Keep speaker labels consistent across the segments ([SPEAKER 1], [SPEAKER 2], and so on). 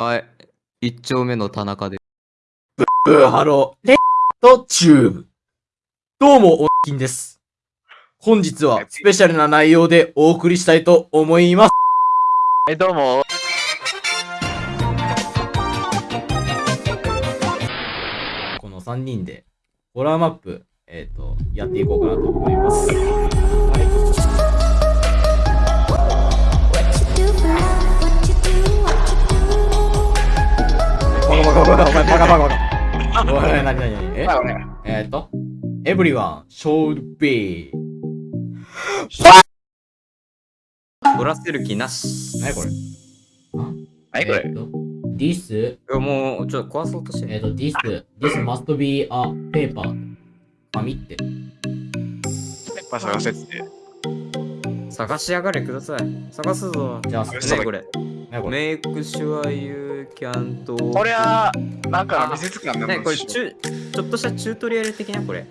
[SPEAKER 1] はい。一丁目の田中で。
[SPEAKER 2] ブーハロー、レッドチューブ。どうも、おっきんです。本日はスペシャルな内容でお送りしたいと思います。
[SPEAKER 3] え、どうも。
[SPEAKER 2] この3人で、ホラーマップ、えっ、と、やっていこうかなと思います。おい、なになになにええっ、と、everyone should be.
[SPEAKER 1] 取らせる気なし。
[SPEAKER 2] なにこれ？
[SPEAKER 3] 何これ？
[SPEAKER 2] えっと ?this,
[SPEAKER 1] もう、ちょっと壊そうとしてる。
[SPEAKER 2] えっと、this, this must be a paper. 紙って。
[SPEAKER 3] ペッパー探せって。
[SPEAKER 1] 探しやがれください。探すぞ。
[SPEAKER 2] じゃあ、
[SPEAKER 3] よ
[SPEAKER 1] ね
[SPEAKER 3] し
[SPEAKER 1] これ。
[SPEAKER 2] なにこれ。
[SPEAKER 1] Make sure you can と。
[SPEAKER 3] これは、なんか見せつかんな
[SPEAKER 1] ねこれちゅ、ちょっとしたチュートリアル的なこれ。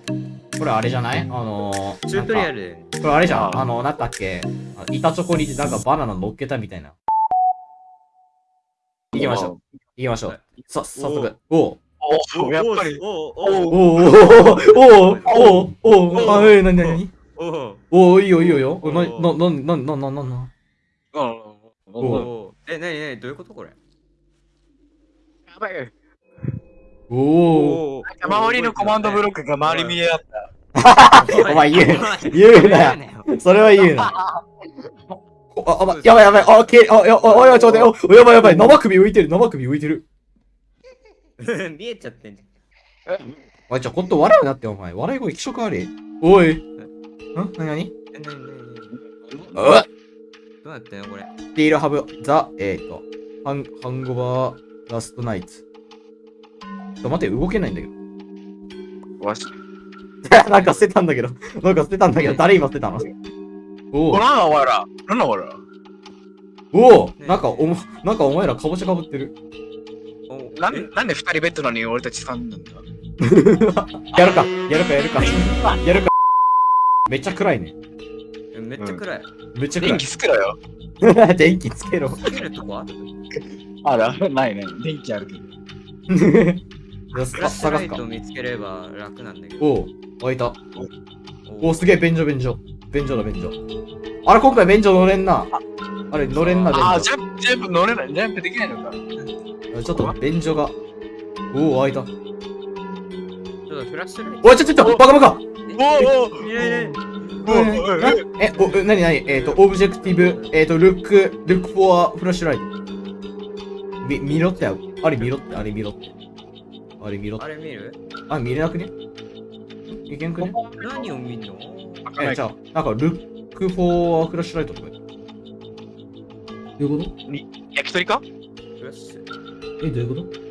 [SPEAKER 2] これあれじゃない？あのー、
[SPEAKER 1] チュートリアル。
[SPEAKER 2] かこれあれじゃん。
[SPEAKER 3] あ
[SPEAKER 2] あの、なんだっけ？あ板チョコになんかバナナ乗っけたみたいな。行きましょう。行きましょう。さ、早速。おう。
[SPEAKER 3] おやっぱり。
[SPEAKER 1] おお
[SPEAKER 2] おうおうおうおうおうおうあ、え、なになになに
[SPEAKER 1] お
[SPEAKER 2] おういいよいいよいいよ。
[SPEAKER 1] おう
[SPEAKER 2] な、な、な、な、な、な、な、な。
[SPEAKER 3] うん。
[SPEAKER 2] お
[SPEAKER 1] おえ、なになにどういうことこれ？
[SPEAKER 3] やばい。
[SPEAKER 2] おお
[SPEAKER 1] お
[SPEAKER 3] 周りのコマンドブロックが周り見え合った。
[SPEAKER 2] お前言う言うなよそれは言うな。あ、あ、ま、やばいやばい。あ、け、あ、や、あ、や、ちょっと待って、お、やばいやばい。生首浮いてる、生首浮いてる。
[SPEAKER 1] 見えちゃってんじ
[SPEAKER 2] おい、ちょ、ほんと笑うなって、お前。笑い声気色悪い。おい。ん？なになに
[SPEAKER 1] ゃん？え、なになになに
[SPEAKER 2] う
[SPEAKER 1] どうなってんのこれ？
[SPEAKER 2] ティールハブ、ザ、えーと、ハン、ハンゴバー、ラストナイツ。ちょっと待って、動けないんだけど。
[SPEAKER 3] わし。
[SPEAKER 2] なんか捨てたんだけど。なんか捨てたんだけど、誰今捨てたの？お
[SPEAKER 3] お、
[SPEAKER 2] お
[SPEAKER 3] なんだお前ら。なんだお前ら。
[SPEAKER 2] おおなんかおも、なんかお前らかぼちゃかぶってる。
[SPEAKER 1] おえ
[SPEAKER 3] なんなんで二人ベッドなのに俺たち三人なんだ？
[SPEAKER 2] やるか、やるか、やるか。やるか。めっちゃ暗いね。
[SPEAKER 1] えめっちゃ暗い。
[SPEAKER 2] めっちゃ暗い
[SPEAKER 3] 電気。つけろよ。
[SPEAKER 2] 電気つけろ。
[SPEAKER 1] つけるとこある
[SPEAKER 3] あら、ないね。電気あるけど。
[SPEAKER 1] フラッシュ
[SPEAKER 2] 探すか
[SPEAKER 1] ライト。見つければ楽なんだけど。
[SPEAKER 2] おお開いた。
[SPEAKER 1] お
[SPEAKER 2] おすげえ、便所、便所。便所だ、便所。あれ、今回便所乗れんな。あれ、乗れんな、便所。
[SPEAKER 3] ジャンプ、ジャンプ乗れない。ジャンプできないのか。
[SPEAKER 2] ちょっと、便所が。おお開いた。
[SPEAKER 1] フラッシュライト。
[SPEAKER 2] おい、ちょ、ちょ、ちょ、バカバカ
[SPEAKER 3] おーお
[SPEAKER 1] いやいや
[SPEAKER 2] え、お、なになにえっと、 objective、えっと、 look、look for flashlight。み、見ろって、あれ見ろって、あれ見ろって。あれ見ろって
[SPEAKER 1] あ。れ見る
[SPEAKER 2] あ、見れなくねいけんくね
[SPEAKER 1] 何を見んの
[SPEAKER 2] え、じゃあ、なんか、ルックフォアフラッシュライトとか。どういうこ
[SPEAKER 3] 焼き鳥か
[SPEAKER 2] え、どういうこと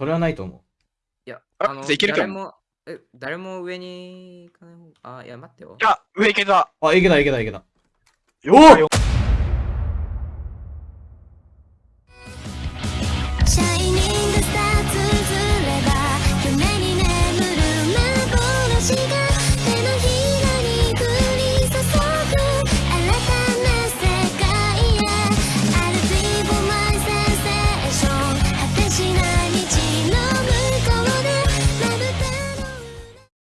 [SPEAKER 2] それはないと思
[SPEAKER 1] いや、
[SPEAKER 3] あ
[SPEAKER 1] あの、
[SPEAKER 3] じゃあいけるか
[SPEAKER 1] 誰も、え、誰も上に行かない方あ、いや、待ってよ。
[SPEAKER 3] あ、上行けた。
[SPEAKER 2] う。あ、いけたいけたいけた。
[SPEAKER 3] よ
[SPEAKER 2] お
[SPEAKER 3] よ